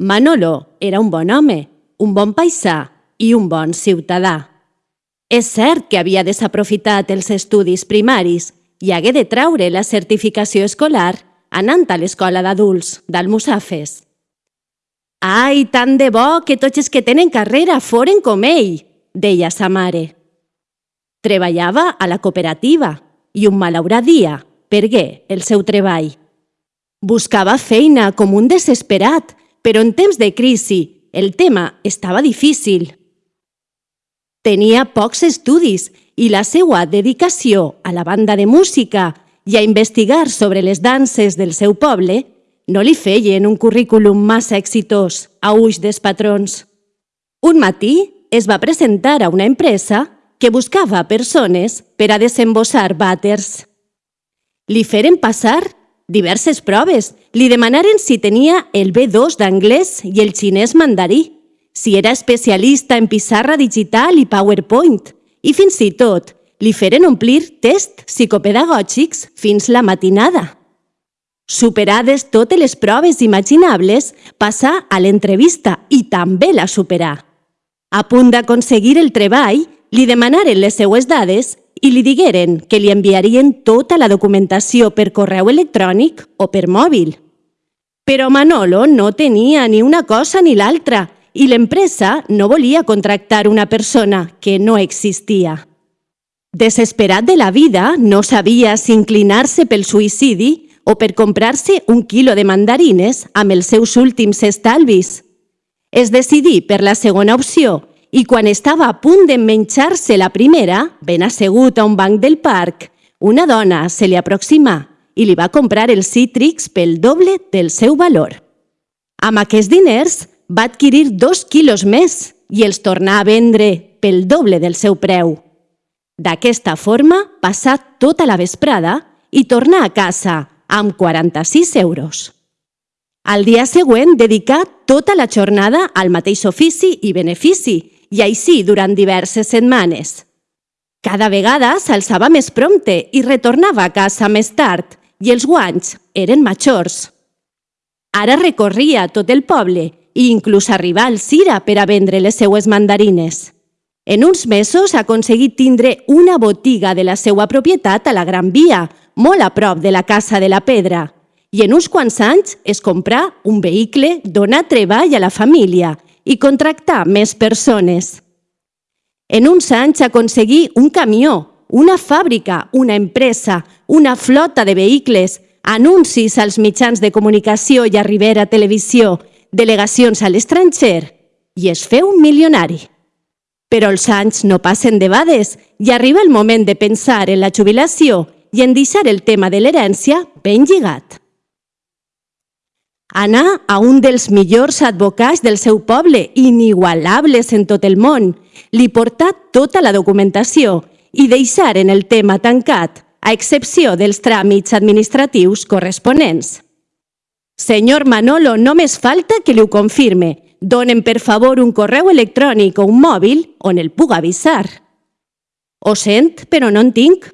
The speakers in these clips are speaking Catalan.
Manolo era un bon home, un bon paisà i un bon ciutadà. És cert que havia desaprofitat els estudis primaris i hagué de traure la certificació escolar anant a l'escola d'adults d'Almussafes. Ai, tant de bo que tots els que tenen carrera foren com ell, deia sa mare. Treballava a la cooperativa i un malaurat dia pergué el seu treball. Buscava feina com un desesperat, però en temps de crisi el tema estava difícil. Tenia pocs estudis i la seva dedicació a la banda de música i a investigar sobre les danses del seu poble no li feien un currículum massa exitós a ulls dels patrons. Un matí es va presentar a una empresa que buscava persones per a desembossar vàters. Li feren passar diverses proves. Li demanaren si tenia el B2 d'anglès i el xinès mandarí, si era especialista en pissarra digital i PowerPoint, i fins i tot li feren omplir tests psicopedagògics fins la matinada. Superades totes les proves imaginables, passà a l'entrevista i també la superà. A punt d'aconseguir el treball, li demanaren les seues dades i li digueren que li enviarien tota la documentació per correu electrònic o per mòbil. Però Manolo no tenia ni una cosa ni l'altra i l'empresa no volia contractar una persona que no existia. Desesperat de la vida, no sabia si inclinar-se pel suïcidi o per comprar-se un quilo de mandarines amb els seus últims estalvis. Es decidí per la segona opció i quan estava a punt de menjar-se la primera, ben assegut a un banc del parc, una dona se li aproximà i li va comprar els cítrics pel doble del seu valor. Amb aquests diners va adquirir dos quilos més i els tornà a vendre pel doble del seu preu. D'aquesta forma, passà tota la vesprada i tornà a casa amb 46 euros. Al dia següent dedicà tota la jornada al mateix ofici i benefici, i així durant diverses setmanes. Cada vegada s'alçava més prompte i retornava a casa més tard, i els guanys eren majors. Ara recorria tot el poble i inclús arribar al Cira per a vendre les seues mandarines. En uns mesos ha aconseguit tindre una botiga de la seva propietat a la Gran Via, molt a prop de la Casa de la Pedra, i en uns quants anys es comprà un vehicle, donar treball a la família i contractar més persones. En uns anys aconseguí un camió, una fàbrica, una empresa, una flota de vehicles, anuncis als mitjans de comunicació i a Rivera Televisió, delegacions a l'estranger i es feu milionari. Però els anys no passen debades i arriba el moment de pensar en la jubilació i en deixar el tema de l'herència ben lligat. Anà a un dels millors advocats del seu poble, inigualables en tot el món, li portà tota la documentació i deixar en el tema tancat, a excepció dels tràmits administratius corresponents. Senyor Manolo, només falta que li ho confirme. Donen, per favor, un correu electrònic o un mòbil on el puc avisar. Ho sent, però no en tinc.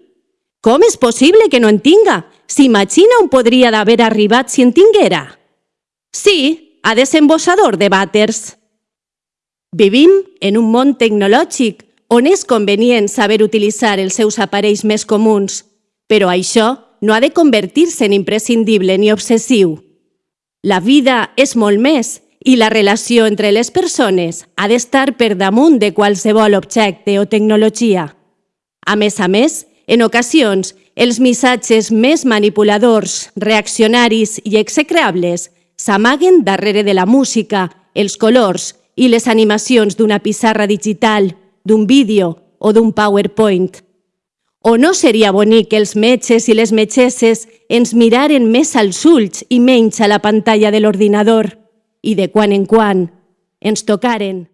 Com és possible que no en tinga? S'imagina on podria d'haver arribat si en tinguera? Sí, a desembossador de vàters. Vivim en un món tecnològic on és convenient saber utilitzar els seus aparells més comuns, però això no ha de convertir-se en imprescindible ni obsessiu. La vida és molt més i la relació entre les persones ha d'estar per damunt de qualsevol objecte o tecnologia. A més a més, en ocasions, els missatges més manipuladors, reaccionaris i execrables s'amaguen darrere de la música, els colors i les animacions d'una pissarra digital, d'un vídeo o d'un PowerPoint. O no seria bonic que els metges i les metgesses ens miraren més als ulls i menys a la pantalla de l'ordinador i de quan en quan ens tocaren